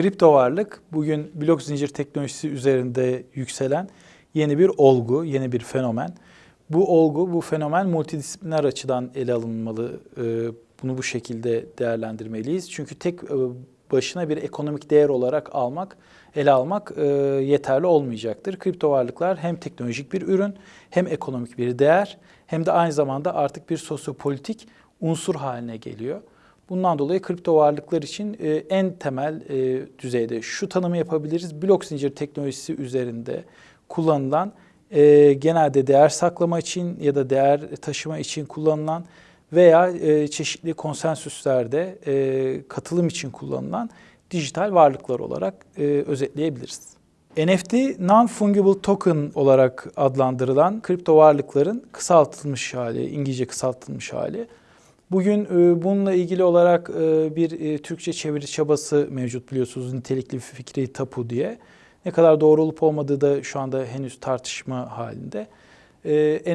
Kripto varlık bugün blok zincir teknolojisi üzerinde yükselen yeni bir olgu, yeni bir fenomen. Bu olgu, bu fenomen multidisipliner açıdan ele alınmalı. Ee, Bunu bu şekilde değerlendirmeliyiz. Çünkü tek e, başına bir ekonomik değer olarak almak, ele almak e, yeterli olmayacaktır. Kripto varlıklar hem teknolojik bir ürün, hem ekonomik bir değer, hem de aynı zamanda artık bir sosyopolitik unsur haline geliyor. Bundan dolayı kripto varlıklar için e, en temel e, düzeyde şu tanımı yapabiliriz. Blok zincir teknolojisi üzerinde kullanılan e, genelde değer saklama için ya da değer taşıma için kullanılan veya e, çeşitli konsensüslerde e, katılım için kullanılan dijital varlıklar olarak e, özetleyebiliriz. NFT Non-Fungible Token olarak adlandırılan kripto varlıkların kısaltılmış hali, İngilizce kısaltılmış hali. Bugün e, bununla ilgili olarak e, bir e, Türkçe çeviri çabası mevcut biliyorsunuz nitelikli fikri tapu diye. Ne kadar doğru olup olmadığı da şu anda henüz tartışma halinde.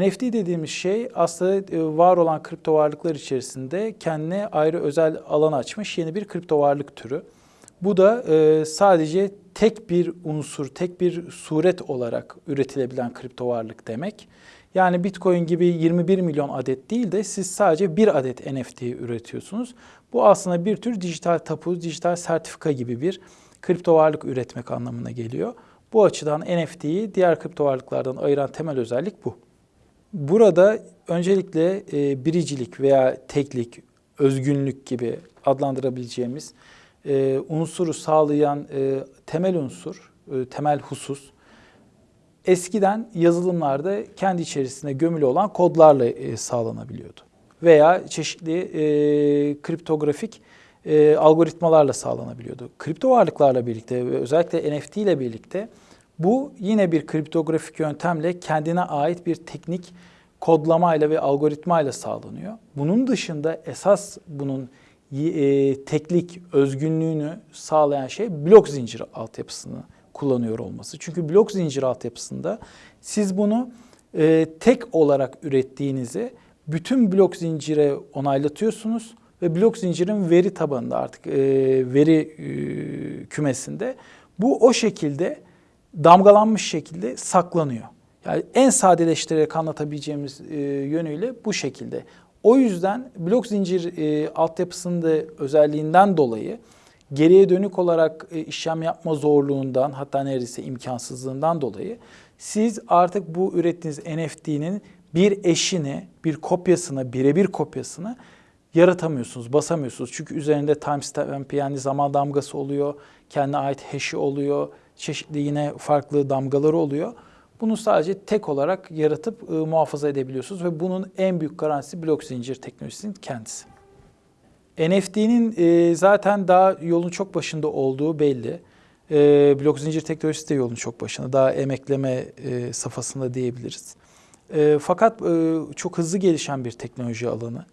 NFT dediğimiz şey aslında var olan kripto varlıklar içerisinde kendine ayrı özel alan açmış yeni bir kripto varlık türü. Bu da sadece tek bir unsur, tek bir suret olarak üretilebilen kripto varlık demek. Yani Bitcoin gibi 21 milyon adet değil de siz sadece bir adet NFT üretiyorsunuz. Bu aslında bir tür dijital tapu, dijital sertifika gibi bir kripto varlık üretmek anlamına geliyor. Bu açıdan NFT'yi diğer kripto varlıklardan ayıran temel özellik bu. Burada öncelikle e, biricilik veya teklik, özgünlük gibi adlandırabileceğimiz e, unsuru sağlayan e, temel unsur, e, temel husus eskiden yazılımlarda kendi içerisinde gömülü olan kodlarla e, sağlanabiliyordu. Veya çeşitli e, kriptografik e, algoritmalarla sağlanabiliyordu. Kripto varlıklarla birlikte ve özellikle NFT ile birlikte bu yine bir kriptografik yöntemle kendine ait bir teknik kodlamayla ve algoritmayla sağlanıyor. Bunun dışında esas bunun e, teklik özgünlüğünü sağlayan şey blok zinciri altyapısını kullanıyor olması. Çünkü blok zincir altyapısında siz bunu e, tek olarak ürettiğinizi bütün blok zincire onaylatıyorsunuz ve blok zincirin veri tabanında artık e, veri e, kümesinde bu o şekilde damgalanmış şekilde saklanıyor. Yani en sadeleştirerek anlatabileceğimiz e, yönüyle bu şekilde. O yüzden blok zincir e, altyapısında özelliğinden dolayı geriye dönük olarak e, işlem yapma zorluğundan hatta neredeyse imkansızlığından dolayı siz artık bu ürettiğiniz NFT'nin bir eşini, bir kopyasını, birebir kopyasını yaratamıyorsunuz, basamıyorsunuz. Çünkü üzerinde timestamp yani zaman damgası oluyor, kendine ait hash'i oluyor, çeşitli yine farklı damgaları oluyor. Bunu sadece tek olarak yaratıp e, muhafaza edebiliyorsunuz ve bunun en büyük garantisi blok zincir teknolojisinin kendisi. NFT'nin e, zaten daha yolun çok başında olduğu belli. E, blok zincir teknolojisi de yolun çok başında. Daha emekleme e, safhasında diyebiliriz. E, fakat e, çok hızlı gelişen bir teknoloji alanı.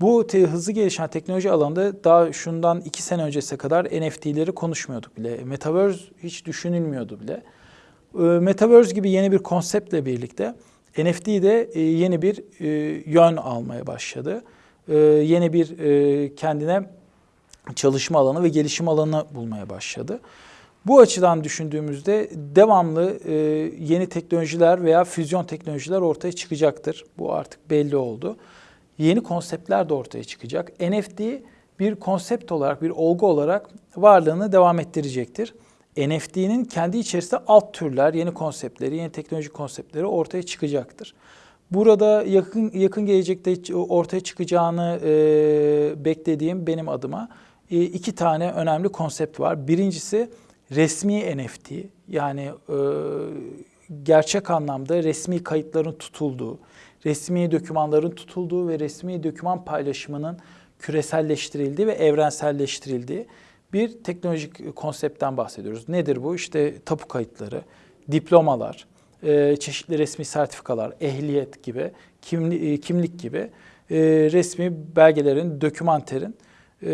Bu te, hızlı gelişen teknoloji alanında daha şundan iki sene öncesine kadar NFT'leri konuşmuyorduk bile. Metaverse hiç düşünülmüyordu bile. E, Metaverse gibi yeni bir konseptle birlikte NFT de e, yeni bir e, yön almaya başladı e, yeni bir e, kendine çalışma alanı ve gelişim alanı bulmaya başladı. Bu açıdan düşündüğümüzde devamlı e, yeni teknolojiler veya füzyon teknolojiler ortaya çıkacaktır. Bu artık belli oldu. Yeni konseptler de ortaya çıkacak. NFT bir konsept olarak, bir olgu olarak varlığını devam ettirecektir. NFT'nin kendi içerisinde alt türler, yeni konseptleri, yeni teknoloji konseptleri ortaya çıkacaktır. Burada yakın yakın gelecekte ortaya çıkacağını e, beklediğim benim adıma e, iki tane önemli konsept var. Birincisi resmi NFT yani e, gerçek anlamda resmi kayıtların tutulduğu, resmi dokümanların tutulduğu ve resmi doküman paylaşımının küreselleştirildiği ve evrenselleştirildiği bir teknolojik konseptten bahsediyoruz. Nedir bu? İşte tapu kayıtları, diplomalar, e, çeşitli resmi sertifikalar, ehliyet gibi, kimli, e, kimlik gibi e, resmi belgelerin, dokümanterin e,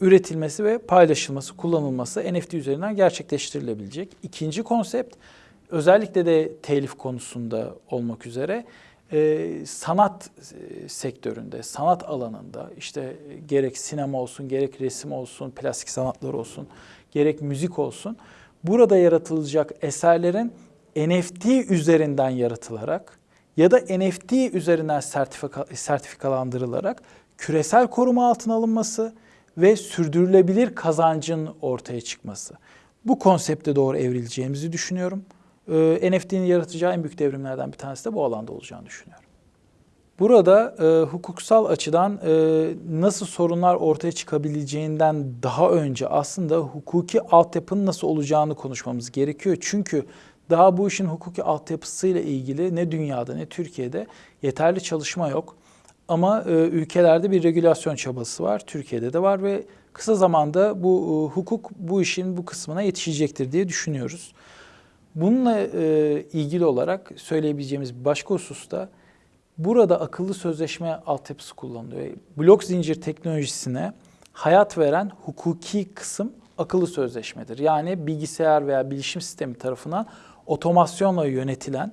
üretilmesi ve paylaşılması, kullanılması NFT üzerinden gerçekleştirilebilecek. İkinci konsept özellikle de telif konusunda olmak üzere e, sanat e, sektöründe, sanat alanında işte gerek sinema olsun, gerek resim olsun, plastik sanatlar olsun, gerek müzik olsun. Burada yaratılacak eserlerin NFT üzerinden yaratılarak ya da NFT üzerinden sertifika, sertifikalandırılarak küresel koruma altına alınması ve sürdürülebilir kazancın ortaya çıkması. Bu konsepte doğru evrileceğimizi düşünüyorum. Ee, NFT'nin yaratacağı en büyük devrimlerden bir tanesi de bu alanda olacağını düşünüyorum. Burada e, hukuksal açıdan e, nasıl sorunlar ortaya çıkabileceğinden daha önce aslında hukuki altyapının nasıl olacağını konuşmamız gerekiyor. Çünkü daha bu işin hukuki altyapısıyla ilgili ne dünyada ne Türkiye'de yeterli çalışma yok. Ama e, ülkelerde bir regülasyon çabası var. Türkiye'de de var ve kısa zamanda bu e, hukuk bu işin bu kısmına yetişecektir diye düşünüyoruz. Bununla e, ilgili olarak söyleyebileceğimiz başka husus da burada akıllı sözleşme altyapısı kullanılıyor. Blok zincir teknolojisine hayat veren hukuki kısım akıllı sözleşmedir. Yani bilgisayar veya bilişim sistemi tarafından otomasyonla yönetilen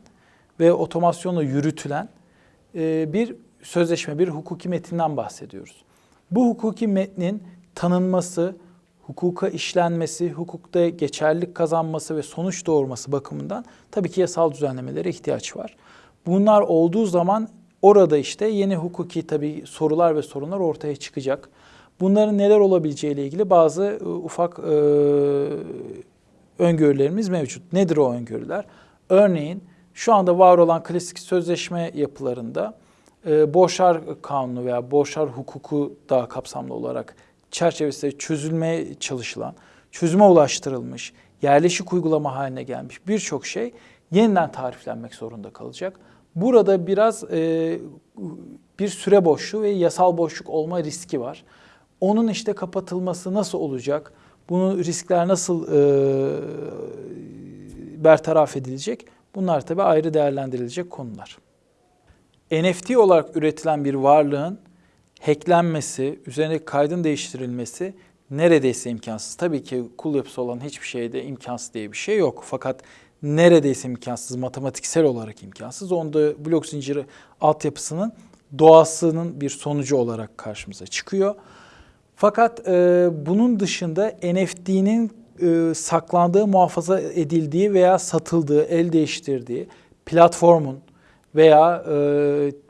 ve otomasyonla yürütülen e, bir sözleşme, bir hukuki metinden bahsediyoruz. Bu hukuki metnin tanınması, hukuka işlenmesi, hukukta geçerlilik kazanması ve sonuç doğurması bakımından tabii ki yasal düzenlemelere ihtiyaç var. Bunlar olduğu zaman orada işte yeni hukuki tabii sorular ve sorunlar ortaya çıkacak. Bunların neler olabileceğiyle ilgili bazı e, ufak e, öngörülerimiz mevcut. Nedir o öngörüler? Örneğin şu anda var olan klasik sözleşme yapılarında e, borçlar kanunu veya borçlar hukuku daha kapsamlı olarak çerçevesinde çözülmeye çalışılan, çözüme ulaştırılmış, yerleşik uygulama haline gelmiş birçok şey yeniden tariflenmek zorunda kalacak. Burada biraz e, bir süre boşluğu ve yasal boşluk olma riski var. Onun işte kapatılması nasıl olacak? Bunun riskler nasıl e, bertaraf edilecek? Bunlar tabii ayrı değerlendirilecek konular. NFT olarak üretilen bir varlığın hacklenmesi, üzerine kaydın değiştirilmesi neredeyse imkansız. Tabii ki kul yapısı olan hiçbir şeyde imkansız diye bir şey yok. Fakat neredeyse imkansız, matematiksel olarak imkansız. Onda blok zinciri altyapısının doğasının bir sonucu olarak karşımıza çıkıyor. Fakat e, bunun dışında NFT'nin e, saklandığı, muhafaza edildiği veya satıldığı, el değiştirdiği platformun veya e,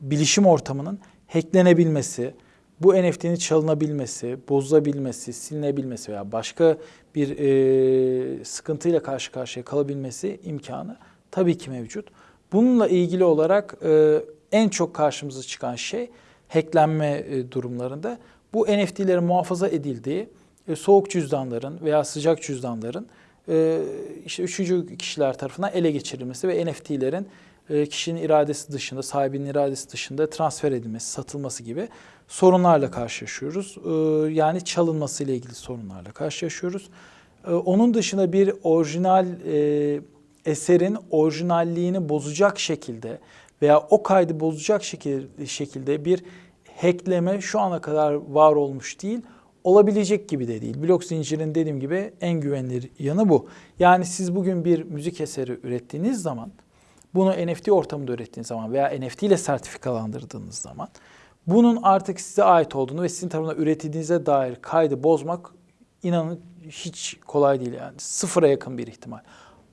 bilişim ortamının hacklenebilmesi, bu NFT'nin çalınabilmesi, bozulabilmesi, silinebilmesi veya başka bir e, sıkıntıyla karşı karşıya kalabilmesi imkanı tabii ki mevcut. Bununla ilgili olarak e, en çok karşımıza çıkan şey hacklenme e, durumlarında bu NFT'lerin muhafaza edildiği e, soğuk cüzdanların veya sıcak cüzdanların e, işte üçüncü kişiler tarafından ele geçirilmesi ve NFT'lerin e, kişinin iradesi dışında, sahibinin iradesi dışında transfer edilmesi, satılması gibi sorunlarla karşılaşıyoruz. E, yani çalınması ile ilgili sorunlarla karşılaşıyoruz. E, onun dışında bir orijinal eserin orijinalliğini bozacak şekilde veya o kaydı bozacak şekilde bir hackleme şu ana kadar var olmuş değil olabilecek gibi de değil. Blok zincirin dediğim gibi en güvenilir yanı bu. Yani siz bugün bir müzik eseri ürettiğiniz zaman bunu NFT ortamında ürettiğiniz zaman veya NFT ile sertifikalandırdığınız zaman bunun artık size ait olduğunu ve sizin tarafından üretildiğinize dair kaydı bozmak inanın hiç kolay değil yani. Sıfıra yakın bir ihtimal.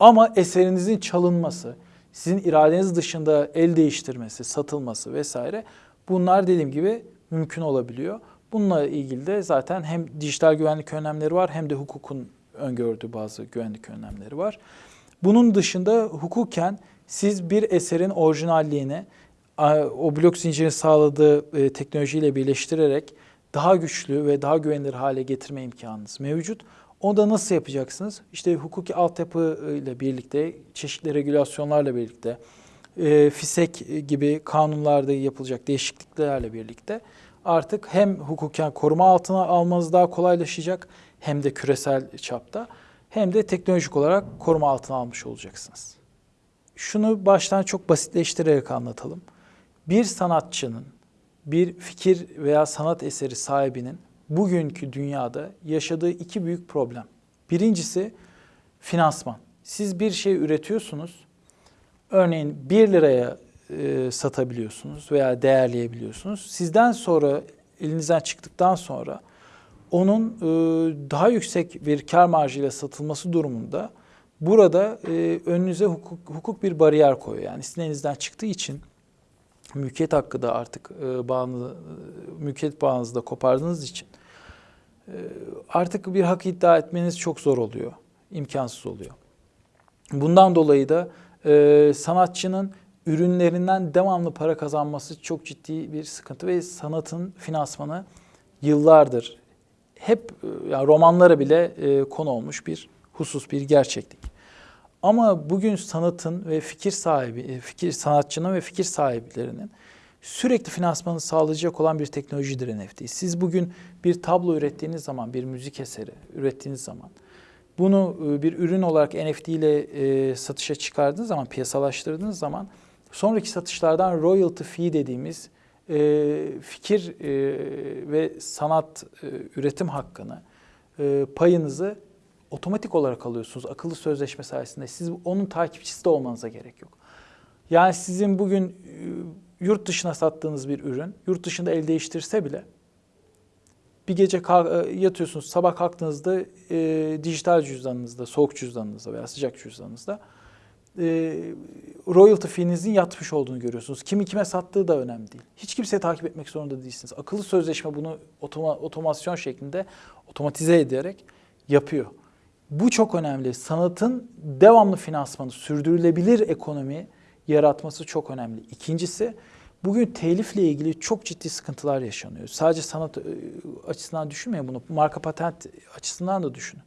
Ama eserinizin çalınması, sizin iradeniz dışında el değiştirmesi, satılması vesaire bunlar dediğim gibi mümkün olabiliyor. Bununla ilgili de zaten hem dijital güvenlik önlemleri var hem de hukukun öngördüğü bazı güvenlik önlemleri var. Bunun dışında hukuken siz bir eserin orijinalliğini o blok zincirin sağladığı e, teknolojiyle birleştirerek daha güçlü ve daha güvenilir hale getirme imkanınız mevcut. Onu da nasıl yapacaksınız? İşte hukuki altyapı ile birlikte, çeşitli regülasyonlarla birlikte, e, FİSEK gibi kanunlarda yapılacak değişikliklerle birlikte artık hem hukuken koruma altına almanız daha kolaylaşacak hem de küresel çapta hem de teknolojik olarak koruma altına almış olacaksınız. Şunu baştan çok basitleştirerek anlatalım. Bir sanatçının, bir fikir veya sanat eseri sahibinin bugünkü dünyada yaşadığı iki büyük problem. Birincisi finansman. Siz bir şey üretiyorsunuz. Örneğin 1 liraya e, satabiliyorsunuz veya değerleyebiliyorsunuz. Sizden sonra elinizden çıktıktan sonra onun e, daha yüksek bir kar marjıyla satılması durumunda burada e, önünüze hukuk, hukuk bir bariyer koyuyor. Yani sizin elinizden çıktığı için mülkiyet hakkı da artık e, bağını, mülkiyet bağınızı da kopardığınız için e, artık bir hak iddia etmeniz çok zor oluyor, imkansız oluyor. Bundan dolayı da e, sanatçının ürünlerinden devamlı para kazanması çok ciddi bir sıkıntı ve sanatın finansmanı yıllardır hep e, yani romanlara bile e, konu olmuş bir husus, bir gerçeklik. Ama bugün sanatın ve fikir sahibi, e, fikir sanatçının ve fikir sahiplerinin sürekli finansmanı sağlayacak olan bir teknolojidir NFT. Siz bugün bir tablo ürettiğiniz zaman, bir müzik eseri ürettiğiniz zaman bunu e, bir ürün olarak NFT ile e, satışa çıkardığınız zaman, piyasalaştırdığınız zaman sonraki satışlardan royalty fee dediğimiz e, fikir ve sanat üretim hakkını, payınızı otomatik olarak alıyorsunuz akıllı sözleşme sayesinde. Siz onun takipçisi de olmanıza gerek yok. Yani sizin bugün yurt dışına sattığınız bir ürün, yurt dışında el değiştirse bile bir gece e, yatıyorsunuz, sabah kalktığınızda e, dijital cüzdanınızda, soğuk cüzdanınızda veya sıcak cüzdanınızda e, royalty fee'nizin yatmış olduğunu görüyorsunuz. Kimi kime sattığı da önemli değil. Hiç kimseye takip etmek zorunda değilsiniz. Akıllı sözleşme bunu otoma, otomasyon şeklinde otomatize ederek yapıyor. Bu çok önemli. Sanatın devamlı finansmanı, sürdürülebilir ekonomi yaratması çok önemli. İkincisi, bugün telifle ilgili çok ciddi sıkıntılar yaşanıyor. Sadece sanat e, açısından düşünmeyin bunu, marka patent açısından da düşünün.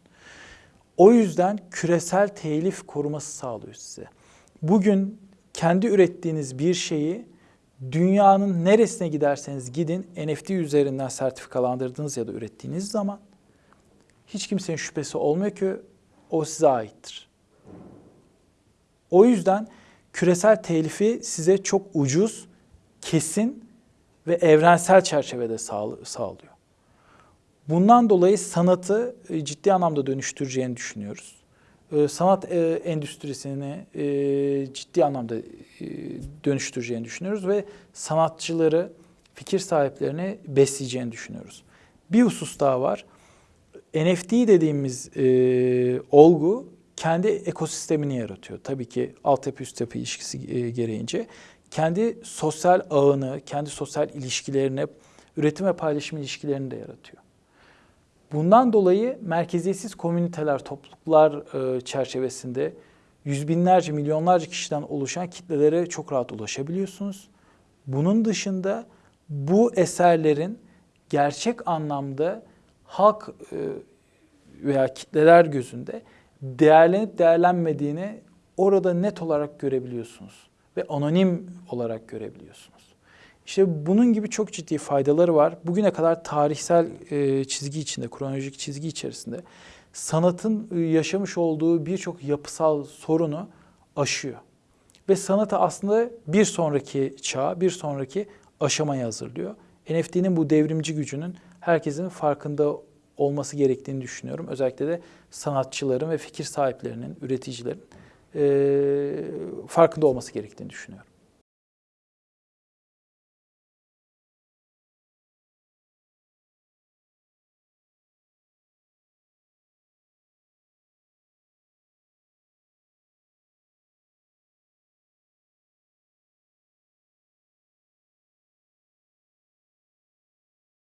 O yüzden küresel telif koruması sağlıyor size. Bugün kendi ürettiğiniz bir şeyi dünyanın neresine giderseniz gidin NFT üzerinden sertifikalandırdığınız ya da ürettiğiniz zaman hiç kimsenin şüphesi olmuyor ki o size aittir. O yüzden küresel telifi size çok ucuz, kesin ve evrensel çerçevede sağlıyor. Bundan dolayı sanatı e, ciddi anlamda dönüştüreceğini düşünüyoruz. E, sanat e, endüstrisini ciddi anlamda dönüştüreceğini düşünüyoruz ve sanatçıları, fikir sahiplerini besleyeceğini düşünüyoruz. Bir husus daha var. NFT dediğimiz olgu kendi ekosistemini yaratıyor. Tabii ki altyapı üst yapı ilişkisi gereğince kendi sosyal ağını, kendi sosyal ilişkilerini, üretim ve paylaşım ilişkilerini de yaratıyor. Bundan dolayı merkeziyetsiz komüniteler, topluluklar e, çerçevesinde yüz binlerce, milyonlarca kişiden oluşan kitlelere çok rahat ulaşabiliyorsunuz. Bunun dışında bu eserlerin gerçek anlamda halk e, veya kitleler gözünde değerlenip değerlenmediğini orada net olarak görebiliyorsunuz ve anonim olarak görebiliyorsunuz. İşte bunun gibi çok ciddi faydaları var. Bugüne kadar tarihsel e, çizgi içinde, kronolojik çizgi içerisinde sanatın e, yaşamış olduğu birçok yapısal sorunu aşıyor. Ve sanatı aslında bir sonraki çağ, bir sonraki aşamaya hazırlıyor. NFT'nin bu devrimci gücünün herkesin farkında olması gerektiğini düşünüyorum. Özellikle de sanatçıların ve fikir sahiplerinin, üreticilerin farkında olması gerektiğini düşünüyorum.